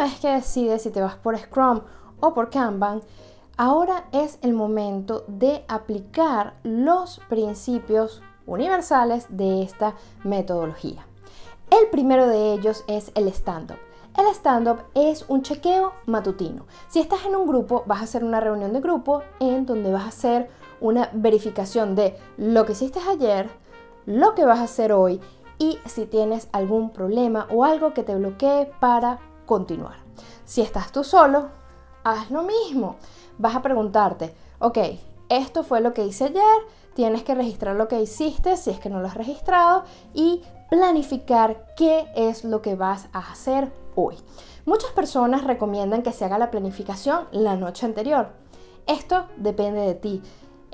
vez que decides si te vas por Scrum o por Kanban, ahora es el momento de aplicar los principios universales de esta metodología. El primero de ellos es el stand-up. El stand-up es un chequeo matutino. Si estás en un grupo, vas a hacer una reunión de grupo en donde vas a hacer una verificación de lo que hiciste ayer, lo que vas a hacer hoy y si tienes algún problema o algo que te bloquee para continuar. Si estás tú solo, haz lo mismo. Vas a preguntarte, ok, esto fue lo que hice ayer, tienes que registrar lo que hiciste si es que no lo has registrado y planificar qué es lo que vas a hacer hoy. Muchas personas recomiendan que se haga la planificación la noche anterior. Esto depende de ti.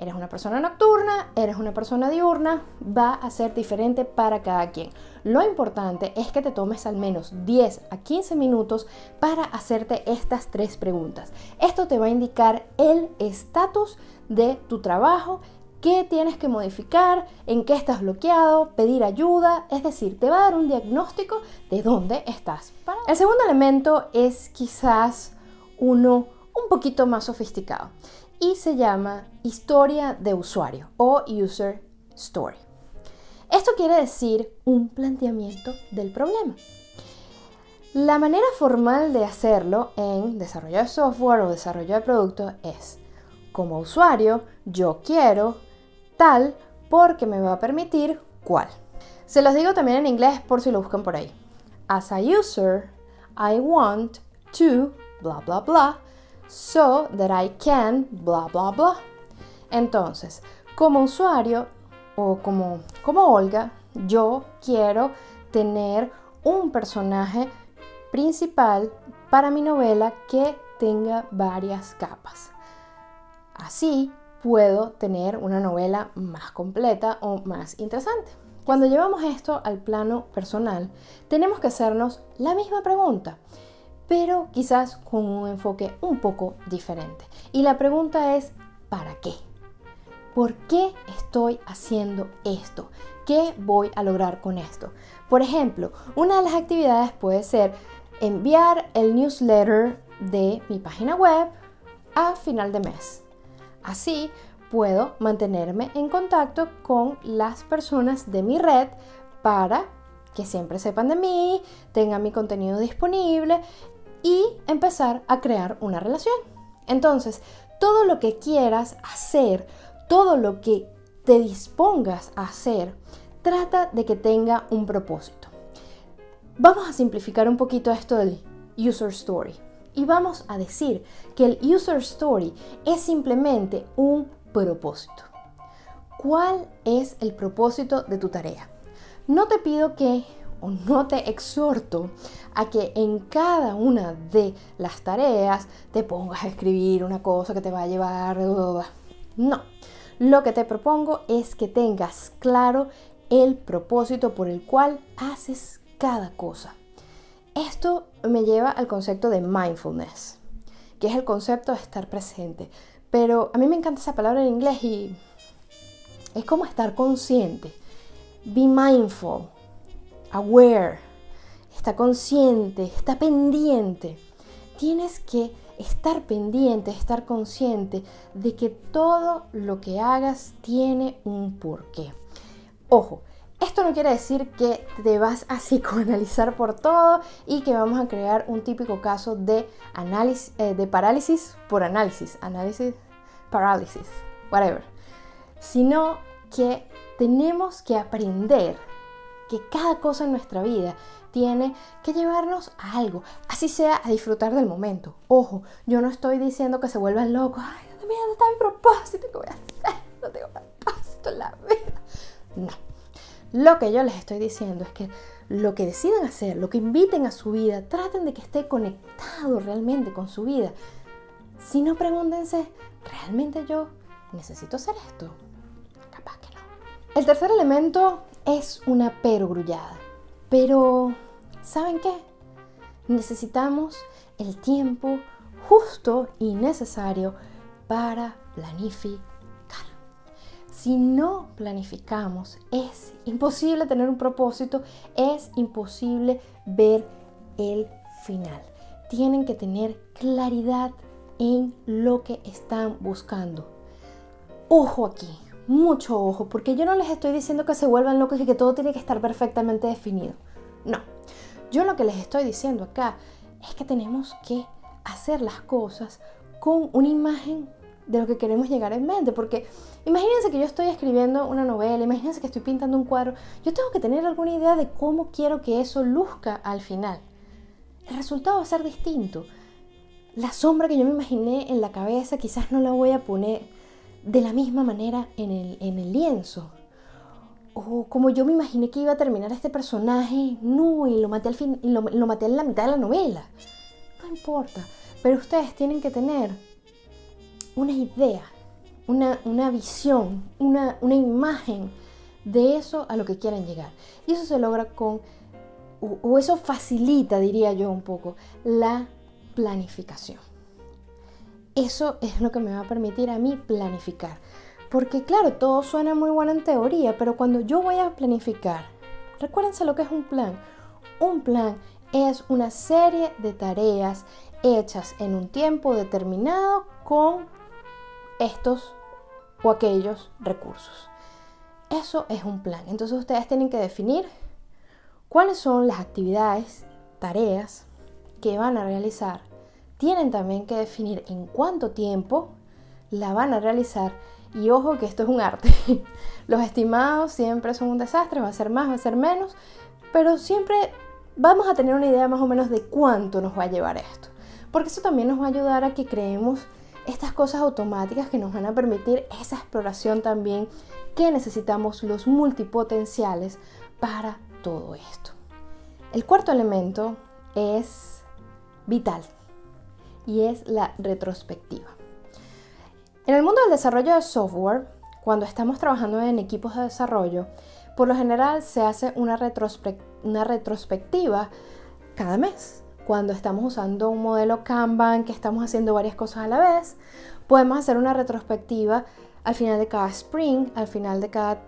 Eres una persona nocturna, eres una persona diurna, va a ser diferente para cada quien. Lo importante es que te tomes al menos 10 a 15 minutos para hacerte estas tres preguntas. Esto te va a indicar el estatus de tu trabajo, qué tienes que modificar, en qué estás bloqueado, pedir ayuda, es decir, te va a dar un diagnóstico de dónde estás. El segundo elemento es quizás uno un poquito más sofisticado y se llama historia de usuario o user story. Esto quiere decir un planteamiento del problema. La manera formal de hacerlo en desarrollo de software o desarrollo de producto es, como usuario, yo quiero tal porque me va a permitir cual. Se los digo también en inglés por si lo buscan por ahí. As a user, I want to bla bla bla so that I can bla bla bla. Entonces, como usuario o como, como Olga, yo quiero tener un personaje principal para mi novela que tenga varias capas. Así puedo tener una novela más completa o más interesante. Cuando llevamos esto al plano personal, tenemos que hacernos la misma pregunta pero quizás con un enfoque un poco diferente. Y la pregunta es, ¿para qué? ¿Por qué estoy haciendo esto? ¿Qué voy a lograr con esto? Por ejemplo, una de las actividades puede ser enviar el newsletter de mi página web a final de mes. Así puedo mantenerme en contacto con las personas de mi red para que siempre sepan de mí, tengan mi contenido disponible y empezar a crear una relación. Entonces, todo lo que quieras hacer, todo lo que te dispongas a hacer, trata de que tenga un propósito. Vamos a simplificar un poquito esto del user story y vamos a decir que el user story es simplemente un propósito. ¿Cuál es el propósito de tu tarea? No te pido que o no te exhorto a que en cada una de las tareas te pongas a escribir una cosa que te va a llevar... No, lo que te propongo es que tengas claro el propósito por el cual haces cada cosa. Esto me lleva al concepto de mindfulness, que es el concepto de estar presente. Pero a mí me encanta esa palabra en inglés y es como estar consciente. Be mindful aware, está consciente, está pendiente. Tienes que estar pendiente, estar consciente de que todo lo que hagas tiene un porqué. Ojo, esto no quiere decir que te vas a psicoanalizar por todo y que vamos a crear un típico caso de análisis, eh, de parálisis por análisis, análisis, parálisis, whatever. Sino que tenemos que aprender que cada cosa en nuestra vida tiene que llevarnos a algo, así sea a disfrutar del momento. Ojo, yo no estoy diciendo que se vuelvan locos, ay, ¿dónde está mi propósito? ¿Qué voy a hacer? No tengo propósito en la vida. No. Lo que yo les estoy diciendo es que lo que decidan hacer, lo que inviten a su vida, traten de que esté conectado realmente con su vida. Si no, pregúntense, ¿realmente yo necesito hacer esto? Capaz que no. El tercer elemento es una perogrullada. Pero, ¿saben qué? Necesitamos el tiempo justo y necesario para planificar. Si no planificamos, es imposible tener un propósito, es imposible ver el final. tienen que tener claridad en lo que están buscando. Ojo aquí, mucho ojo, porque yo no les estoy diciendo que se vuelvan locos y que todo tiene que estar perfectamente definido. No, yo lo que les estoy diciendo acá es que tenemos que hacer las cosas con una imagen de lo que queremos llegar en mente, porque imagínense que yo estoy escribiendo una novela, imagínense que estoy pintando un cuadro, yo tengo que tener alguna idea de cómo quiero que eso luzca al final. El resultado va a ser distinto. La sombra que yo me imaginé en la cabeza quizás no la voy a poner de la misma manera en el, en el lienzo. O como yo me imaginé que iba a terminar este personaje, no, y lo maté, al fin, lo, maté en la mitad de la novela. No importa, pero ustedes tienen que tener una idea, una, visión, una, una imagen de eso a lo que quieren llegar. Y eso se logra con, o, eso facilita, diría yo un poco, la planificación. Eso es lo que me va a permitir a mí planificar. Porque claro, todo suena muy bueno en teoría, pero cuando yo voy a planificar, recuérdense lo que es un plan. Un plan es una serie de tareas hechas en un tiempo determinado con estos o aquellos recursos. Eso es un plan. Entonces ustedes tienen que definir cuáles son las actividades, tareas que van a realizar. Tienen también que definir en cuánto tiempo la van a realizar. Y ojo que esto es un arte. Los estimados siempre son un desastre, va a ser más, va a ser menos, pero siempre vamos a tener una idea más o menos de cuánto nos va a llevar esto. Porque eso también nos va a ayudar a que creemos estas cosas automáticas que nos van a permitir esa exploración también que necesitamos los multipotenciales para todo esto. El cuarto elemento es vital y es la retrospectiva. En el mundo del desarrollo de software, cuando estamos trabajando en equipos de desarrollo, por lo general se hace una, retrospectiva cada mes cuando estamos usando un modelo Kanban, que estamos haciendo varias cosas a la vez, podemos hacer una retrospectiva al final de cada sprint, al final de cada,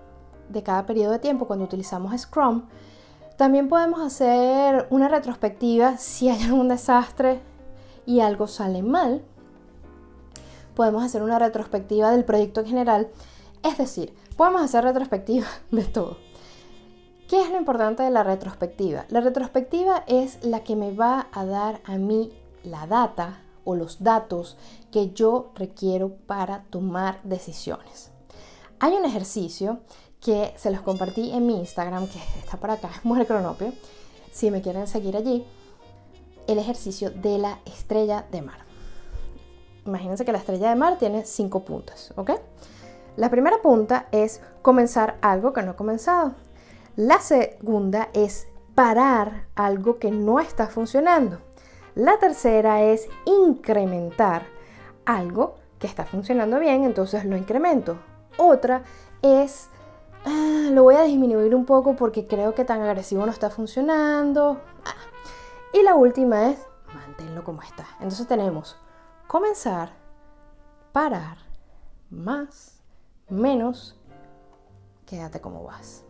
de cada periodo de tiempo cuando utilizamos Scrum. También podemos hacer una retrospectiva si hay algún desastre y algo sale mal. Podemos hacer una retrospectiva del proyecto en general. Es decir, podemos hacer retrospectiva de todo. ¿Qué es lo importante de la retrospectiva? La retrospectiva es la que me va a dar a mí la data o los datos que yo requiero para tomar decisiones. Hay un ejercicio que se los compartí en mi Instagram, que está por acá, Mujer Cronopio, si me quieren seguir allí, el ejercicio de la estrella de mar. Imagínense que la estrella de mar tiene cinco puntas, ¿ok? La primera punta es comenzar algo que no he comenzado. La segunda es parar algo que no está funcionando. La tercera es incrementar algo que está funcionando bien, entonces lo incremento. Otra es, ah, lo voy a disminuir un poco porque creo que tan agresivo no está funcionando. Y la última es, manténlo como está. Entonces tenemos comenzar, parar, más, menos, quédate como vas.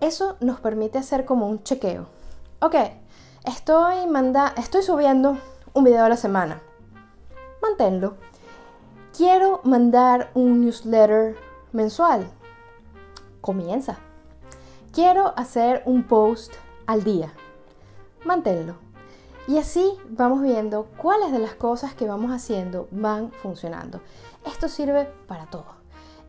Eso nos permite hacer como un chequeo. Ok, estoy, manda estoy subiendo un video a la semana. Manténlo. Quiero mandar un newsletter mensual. Comienza. Quiero hacer un post al día. Manténlo. Y así vamos viendo cuáles de las cosas que vamos haciendo van funcionando. Esto sirve para todo.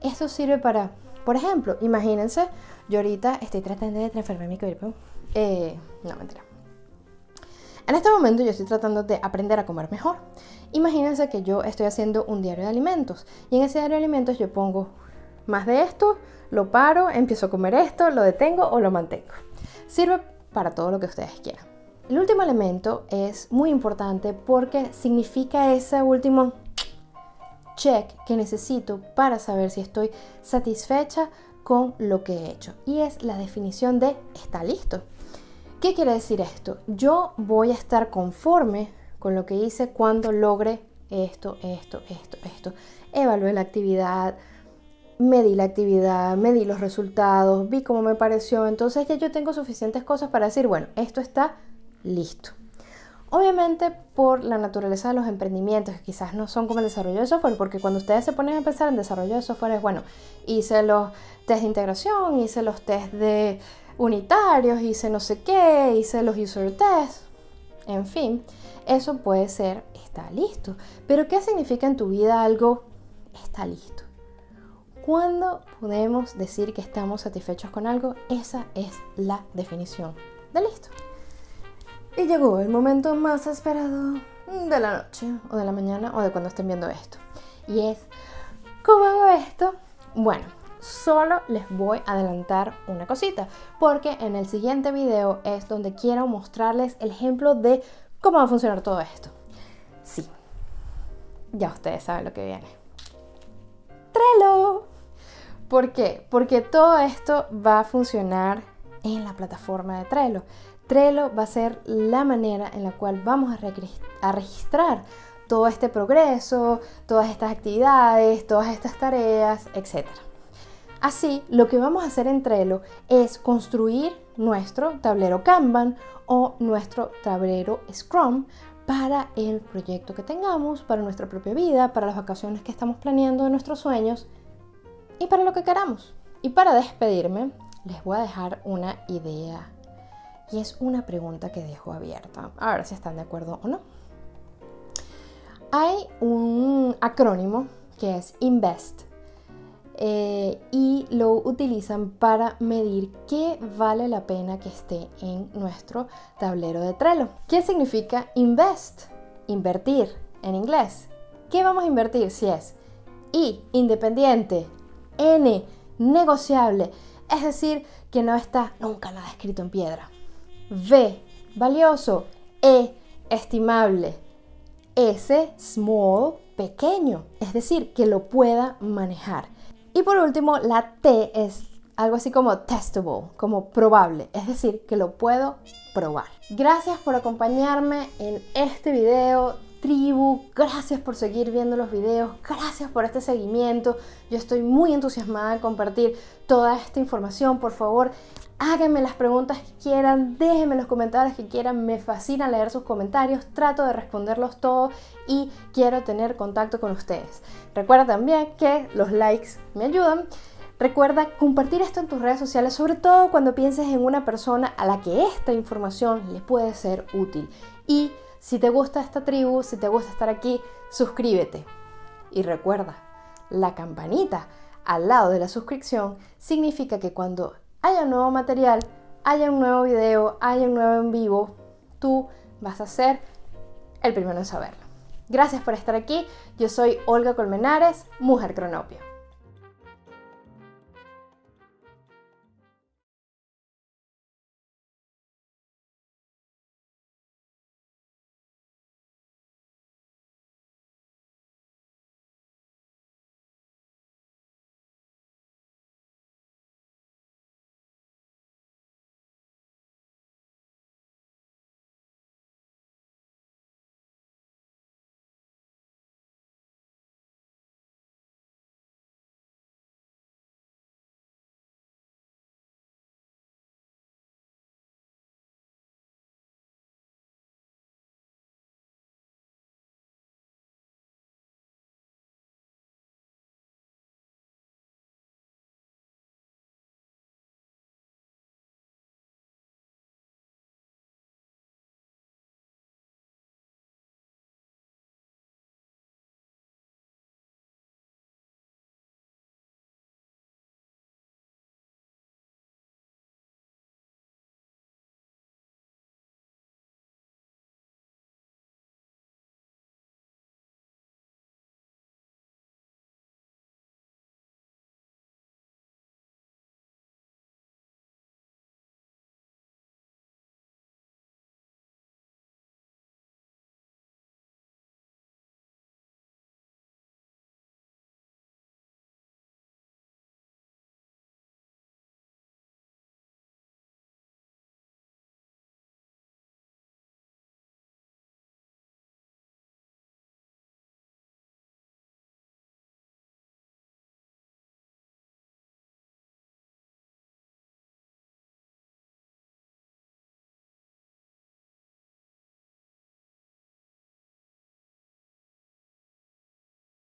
Esto sirve para, por ejemplo, imagínense yo ahorita estoy tratando de transformar mi cuerpo. Eh, no, mentira. En este momento yo estoy tratando de aprender a comer mejor. Imagínense que yo estoy haciendo un diario de alimentos y en ese diario de alimentos yo pongo más de esto, lo paro, empiezo a comer esto, lo detengo o lo mantengo. Sirve para todo lo que ustedes quieran. El último elemento es muy importante porque significa ese último check que necesito para saber si estoy satisfecha con lo que he hecho. Y es la definición de está listo. ¿Qué quiere decir esto? Yo voy a estar conforme con lo que hice cuando logre esto, esto, esto, esto. Evalué la actividad, medí la actividad, medí los resultados, vi cómo me pareció. Entonces ya yo tengo suficientes cosas para decir, bueno, esto está listo. Obviamente por la naturaleza de los emprendimientos, que quizás no son como el desarrollo de software, porque cuando ustedes se ponen a pensar en desarrollo de software es, bueno, hice los test de integración, hice los test de unitarios, hice no sé qué, hice los user tests, en fin, eso puede ser, está listo. Pero ¿qué significa en tu vida algo está listo? ¿Cuándo podemos decir que estamos satisfechos con algo? Esa es la definición de listo. Y llegó el momento más esperado de la noche o de la mañana o de cuando estén viendo esto. Y es, ¿cómo hago esto? Bueno, solo les voy a adelantar una cosita, porque en el siguiente video es donde quiero mostrarles el ejemplo de cómo va a funcionar todo esto. Sí, ya ustedes saben lo que viene. Trello. ¿Por qué? Porque todo esto va a funcionar en la plataforma de Trello. Trello va a ser la manera en la cual vamos a, registrar todo este progreso, todas estas actividades, todas estas tareas, etc. Así, lo que vamos a hacer en Trello es construir nuestro tablero Kanban o nuestro tablero Scrum para el proyecto que tengamos, para nuestra propia vida, para las vacaciones que estamos planeando de nuestros sueños y para lo que queramos. Y para despedirme, les voy a dejar una idea y es una pregunta que dejo abierta, a ver si están de acuerdo o no. Hay un acrónimo que es INVEST eh, y lo utilizan para medir qué vale la pena que esté en nuestro tablero de Trello. ¿Qué significa INVEST? Invertir en inglés. ¿Qué vamos a invertir si es I, independiente, N, negociable? Es decir, que no está nunca nada escrito en piedra. V, valioso. E, estimable. S, small, pequeño, es decir, que lo pueda manejar. Y por último, la T es algo así como testable, como probable, es decir, que lo puedo probar. Gracias por acompañarme en este video tribu, gracias por seguir viendo los videos, gracias por este seguimiento. Yo estoy muy entusiasmada de compartir toda esta información. Por favor, háganme las preguntas que quieran, déjenme los comentarios que quieran, me fascina leer sus comentarios, trato de responderlos todos y quiero tener contacto con ustedes. Recuerda también que los likes me ayudan. Recuerda compartir esto en tus redes sociales, sobre todo cuando pienses en una persona a la que esta información le puede ser útil. Y si te gusta esta tribu, si te gusta estar aquí, suscríbete. Y recuerda, la campanita al lado de la suscripción significa que cuando haya un nuevo material, haya un nuevo video, haya un nuevo en vivo, tú vas a ser el primero en saberlo. Gracias por estar aquí. Yo soy Olga Colmenares, Mujer Cronopio.